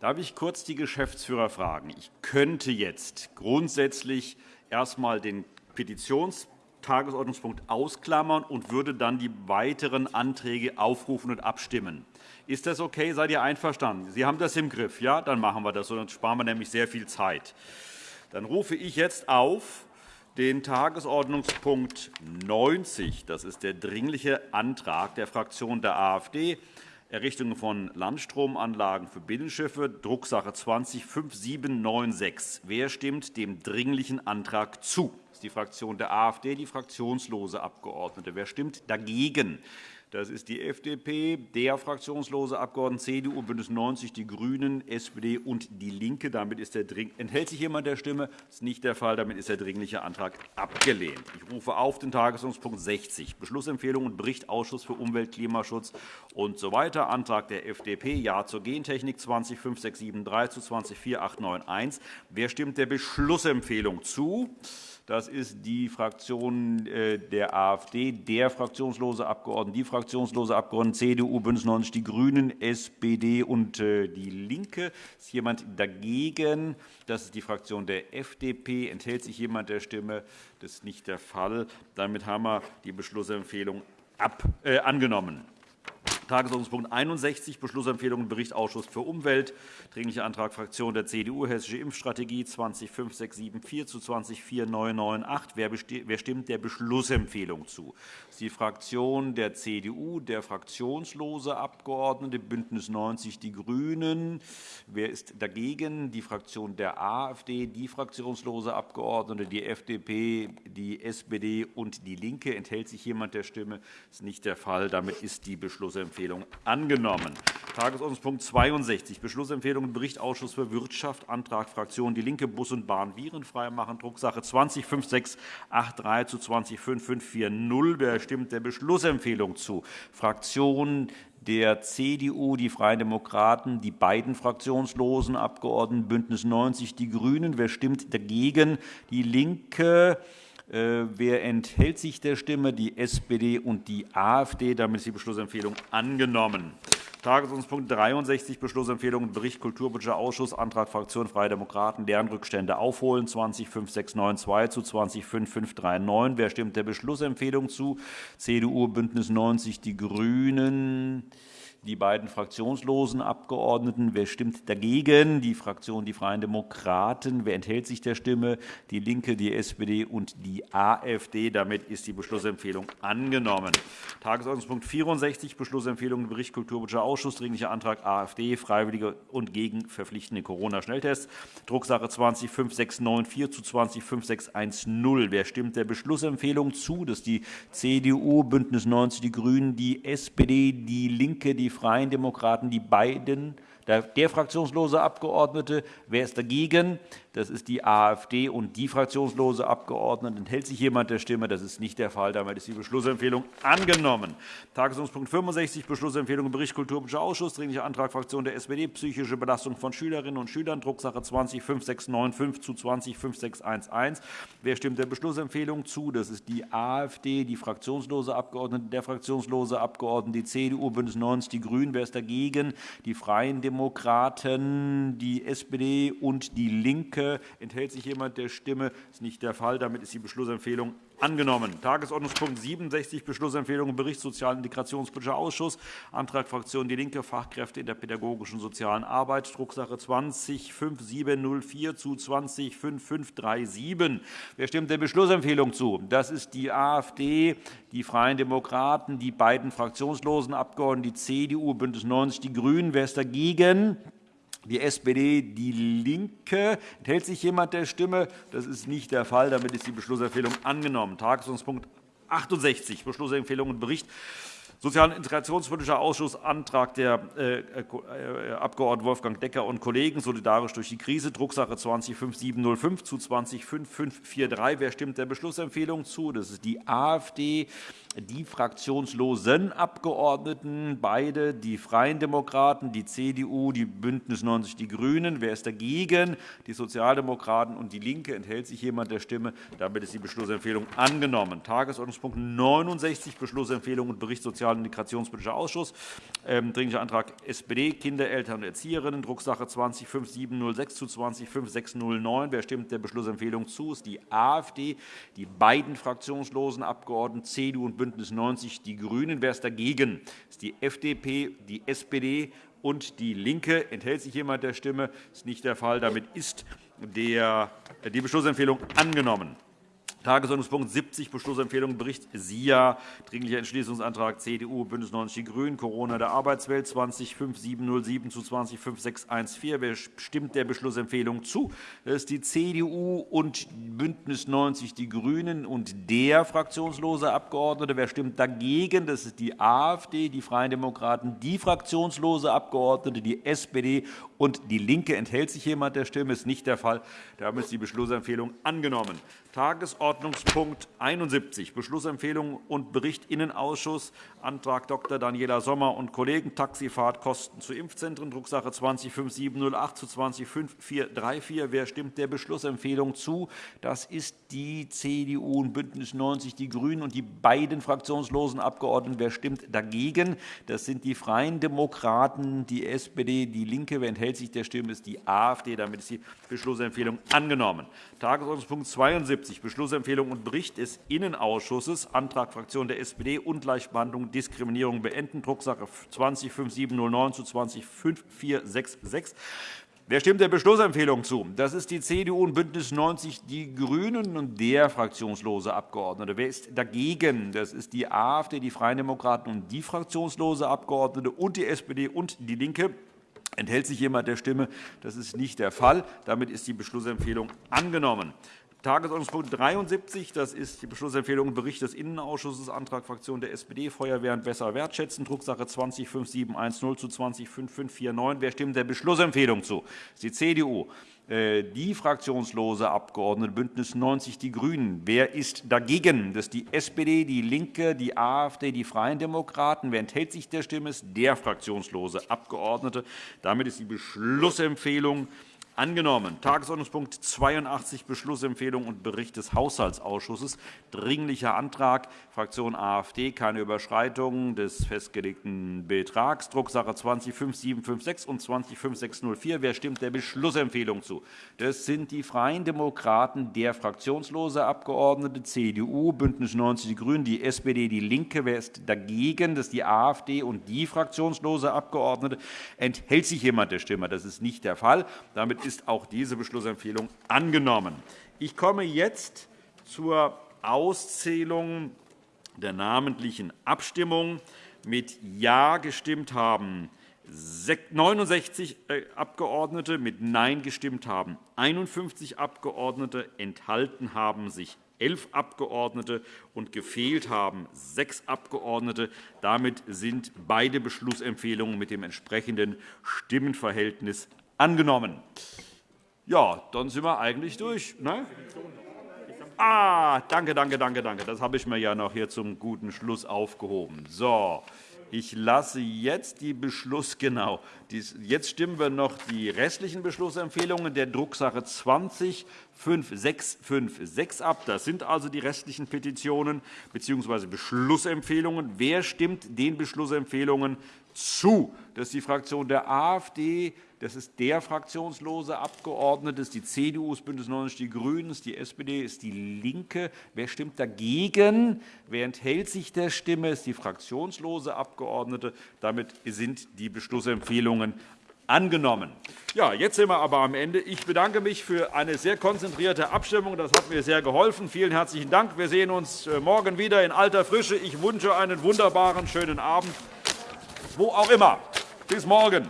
Darf ich kurz die Geschäftsführer fragen? Ich könnte jetzt grundsätzlich erst einmal den Petitionstagesordnungspunkt ausklammern und würde dann die weiteren Anträge aufrufen und abstimmen. Ist das okay? Seid ihr einverstanden? Sie haben das im Griff. Ja, dann machen wir das so. Dann sparen wir nämlich sehr viel Zeit. Dann rufe ich jetzt auf den Tagesordnungspunkt 90. Das ist der Dringliche Antrag der Fraktion der AfD. Errichtung von Landstromanlagen für Binnenschiffe, Drucksache 20-5796. Wer stimmt dem Dringlichen Antrag zu? Das ist die Fraktion der AfD, die fraktionslose Abgeordnete. Wer stimmt dagegen? Das ist die FDP, der fraktionslose Abgeordnete CDU, BÜNDNIS 90 die GRÜNEN, SPD und DIE LINKE. Damit ist der enthält sich jemand der Stimme? Das ist nicht der Fall. Damit ist der Dringliche Antrag abgelehnt. Ich rufe auf den Tagesordnungspunkt 60, Beschlussempfehlung und Bericht Ausschuss für Umwelt, Klimaschutz usw. So Antrag der FDP, Ja zur Gentechnik 20 5673 zu 20 4891. Wer stimmt der Beschlussempfehlung zu? Das ist die Fraktion äh, der AfD, der fraktionslose Abgeordnete, die fraktionslose Abgeordnete CDU, BÜNDNIS 90 die GRÜNEN, SPD und äh, DIE LINKE. Ist jemand dagegen? Das ist die Fraktion der FDP. Enthält sich jemand der Stimme? Das ist nicht der Fall. Damit haben wir die Beschlussempfehlung äh, angenommen. Tagesordnungspunkt 61, Beschlussempfehlung Bericht Ausschuss für Umwelt, Dringlicher Antrag Fraktion der CDU, Hessische Impfstrategie 205674 zu 204998. Wer stimmt der Beschlussempfehlung zu? Das ist die Fraktion der CDU, der fraktionslose Abgeordnete, BÜNDNIS 90 die GRÜNEN. Wer ist dagegen? Die Fraktion der AfD, die fraktionslose Abgeordnete, die FDP, die SPD und DIE LINKE. Enthält sich jemand der Stimme? Das ist nicht der Fall. Damit ist die Beschlussempfehlung Beschlussempfehlung angenommen. Tagesordnungspunkt 62, Beschlussempfehlung Bericht Ausschuss für Wirtschaft, Antrag Fraktion DIE LINKE, Bus und Bahn virenfrei machen, Drucksache 20-5683 zu 20-5540. Wer stimmt der Beschlussempfehlung zu? Fraktion der CDU, die Freien Demokraten, die beiden fraktionslosen Abgeordneten BÜNDNIS 90 die GRÜNEN. Wer stimmt dagegen? DIE LINKE. Äh, wer enthält sich der Stimme? Die SPD und die AfD. Damit ist die Beschlussempfehlung angenommen. Tagesordnungspunkt 63, Beschlussempfehlung Bericht Kulturpolitischer Ausschuss, Antrag Fraktion Freie Demokraten, Lernrückstände aufholen, 205692 zu 205539. Wer stimmt der Beschlussempfehlung zu? CDU, BÜNDNIS 90 die GRÜNEN die beiden fraktionslosen Abgeordneten. Wer stimmt dagegen? Die Fraktion Die Freien Demokraten. Wer enthält sich der Stimme? Die LINKE, die SPD und die AfD. Damit ist die Beschlussempfehlung angenommen. Tagesordnungspunkt 64, Beschlussempfehlung Bericht Kulturpolitischer Ausschuss, Dringlicher Antrag AfD, freiwillige und gegen verpflichtende Corona-Schnelltests, Drucksache 20-5694 zu 20-5610. Wer stimmt der Beschlussempfehlung zu? Das ist die CDU, BÜNDNIS 90 die GRÜNEN, die SPD, die LINKE, die Freien Demokraten, die beiden der fraktionslose Abgeordnete. Wer ist dagegen? Das ist die AfD und die fraktionslose Abgeordnete. Enthält sich jemand der Stimme? Das ist nicht der Fall. Damit ist die Beschlussempfehlung angenommen. Tagesordnungspunkt 65, Beschlussempfehlung Bericht Kulturpolitischer Ausschuss, Dringlicher Antrag Fraktion der SPD, psychische Belastung von Schülerinnen und Schülern, Drucksache 20 5695 zu 20 5611. Wer stimmt der Beschlussempfehlung zu? Das ist die AfD, die fraktionslose Abgeordnete, der fraktionslose Abgeordnete, die CDU, BÜNDNIS 90 die GRÜNEN. Wer ist dagegen? Die Freien Demokraten Demokraten, die SPD und DIE LINKE. Enthält sich jemand der Stimme? Das ist nicht der Fall. Damit ist die Beschlussempfehlung angenommen. Tagesordnungspunkt 67, Beschlussempfehlung Bericht Sozial- und Integrationspolitischer Ausschuss, Antrag Fraktion DIE LINKE, Fachkräfte in der pädagogischen sozialen Arbeit, Drucksache 20-5704 zu 20-5537. Wer stimmt der Beschlussempfehlung zu? Das ist die AfD, die Freien Demokraten, die beiden fraktionslosen Abgeordneten, die CDU, BÜNDNIS 90 die GRÜNEN. Wer ist dagegen? Die SPD, DIE LINKE. Enthält sich jemand der Stimme? Das ist nicht der Fall. Damit ist die Beschlussempfehlung angenommen. Tagesordnungspunkt 68, Beschlussempfehlung und Bericht Sozial- und Integrationspolitischer Ausschuss, Antrag der äh, äh, Abg. Wolfgang Decker und Kollegen, solidarisch durch die Krise, Drucksache 20-5705 zu 20-5543. Wer stimmt der Beschlussempfehlung zu? Das ist die AfD die fraktionslosen Abgeordneten, beide, die Freien Demokraten, die CDU, die BÜNDNIS 90 die GRÜNEN. Wer ist dagegen? Die Sozialdemokraten und DIE LINKE. Enthält sich jemand der Stimme? Damit ist die Beschlussempfehlung angenommen. Tagesordnungspunkt 69, Beschlussempfehlung und Bericht Sozial Sozial- und Integrationspolitischer Ausschuss. Ähm, Dringlicher Antrag SPD, Kinder, Eltern und Erzieherinnen, Drucksache 205706 zu 205609. Wer stimmt der Beschlussempfehlung zu? ist die AfD, die beiden fraktionslosen Abgeordneten CDU und BÜNDNIS 90 die GRÜNEN. Wer ist dagegen? Das ist die FDP, die SPD und DIE LINKE. Enthält sich jemand der Stimme? Das ist nicht der Fall. Damit ist die Beschlussempfehlung angenommen. Tagesordnungspunkt 70, Beschlussempfehlung Bericht SIA, Dringlicher Entschließungsantrag CDU, BÜNDNIS 90 die GRÜNEN, Corona der Arbeitswelt 205707 zu 205614. Wer stimmt der Beschlussempfehlung zu? Das ist die CDU und BÜNDNIS 90 die GRÜNEN und der fraktionslose Abgeordnete. Wer stimmt dagegen? Das ist die AfD, die Freien Demokraten, die fraktionslose Abgeordnete, die SPD und DIE LINKE. Enthält sich jemand der Stimme? Das ist nicht der Fall. Damit ist die Beschlussempfehlung angenommen. Tagesordnungspunkt 71, Beschlussempfehlung und Bericht Innenausschuss, Antrag Dr. Daniela Sommer und Kollegen, Taxifahrtkosten zu Impfzentren, Drucksache 205708 zu 25434. Wer stimmt der Beschlussempfehlung zu? Das ist die CDU und BÜNDNIS 90 die GRÜNEN und die beiden fraktionslosen Abgeordneten. Wer stimmt dagegen? Das sind die Freien Demokraten, die SPD, DIE LINKE. Wer enthält sich der Stimme, ist die AfD. Damit ist die Beschlussempfehlung angenommen. Tagesordnungspunkt 72 79 Beschlussempfehlung und Bericht des Innenausschusses, Antrag Fraktion der SPD, Ungleichbehandlung, Diskriminierung beenden, Drucksache 20-5709 zu 20-5466. Wer stimmt der Beschlussempfehlung zu? Das ist die CDU und BÜNDNIS 90 die GRÜNEN und der fraktionslose Abgeordnete. Wer ist dagegen? Das ist die AfD, die Freien Demokraten und die fraktionslose Abgeordnete und die SPD und DIE LINKE. Enthält sich jemand der Stimme? Das ist nicht der Fall. Damit ist die Beschlussempfehlung angenommen. Tagesordnungspunkt 73, das ist die Beschlussempfehlung und Bericht des Innenausschusses, Antrag Fraktion der SPD, Feuerwehr und Besser wertschätzen, Drucksache 20-5710 zu 20-5549. Wer stimmt der Beschlussempfehlung zu? Das ist die CDU, äh, die fraktionslose Abgeordnete BÜNDNIS 90 die GRÜNEN. Wer ist dagegen? Das ist die SPD, die LINKE, die AfD, die Freien Demokraten. Wer enthält sich der Stimme? Das ist der fraktionslose Abgeordnete. Damit ist die Beschlussempfehlung Angenommen. Tagesordnungspunkt 82, Beschlussempfehlung und Bericht des Haushaltsausschusses. Dringlicher Antrag, Fraktion AfD, keine Überschreitung des festgelegten Betrags, Drucksache 20-5756 und 20-5604. Wer stimmt der Beschlussempfehlung zu? Das sind die Freien Demokraten, der fraktionslose Abgeordnete, CDU, BÜNDNIS 90 die GRÜNEN, die SPD, DIE LINKE. Wer ist dagegen? Das ist die AfD und die fraktionslose Abgeordnete. Enthält sich jemand der Stimme? Das ist nicht der Fall. Damit ist auch diese Beschlussempfehlung angenommen. Ich komme jetzt zur Auszählung der namentlichen Abstimmung. Mit Ja gestimmt haben 69 äh, Abgeordnete, mit Nein gestimmt haben 51 Abgeordnete, enthalten haben sich elf Abgeordnete und gefehlt haben sechs Abgeordnete. Damit sind beide Beschlussempfehlungen mit dem entsprechenden Stimmenverhältnis angenommen. Ja, dann sind wir eigentlich durch. Ne? Ah, danke, danke, danke, danke. Das habe ich mir ja noch hier zum guten Schluss aufgehoben. So, ich lasse jetzt die Beschluss genau. Jetzt stimmen wir noch die restlichen Beschlussempfehlungen der Drucksache 20 5656 ab. Das sind also die restlichen Petitionen bzw. Beschlussempfehlungen. Wer stimmt den Beschlussempfehlungen zu? Das ist die Fraktion der AfD, das ist der fraktionslose Abgeordnete, das ist die CDU, das BÜNDNIS 90 die GRÜNEN, ist die SPD, ist die LINKE. Wer stimmt dagegen? Wer enthält sich der Stimme? Ist die fraktionslose Abgeordnete. Damit sind die Beschlussempfehlungen angenommen. Ja, jetzt sind wir aber am Ende. Ich bedanke mich für eine sehr konzentrierte Abstimmung. Das hat mir sehr geholfen. Vielen herzlichen Dank. Wir sehen uns äh, morgen wieder in alter Frische. Ich wünsche einen wunderbaren, schönen Abend, wo auch immer. Bis morgen.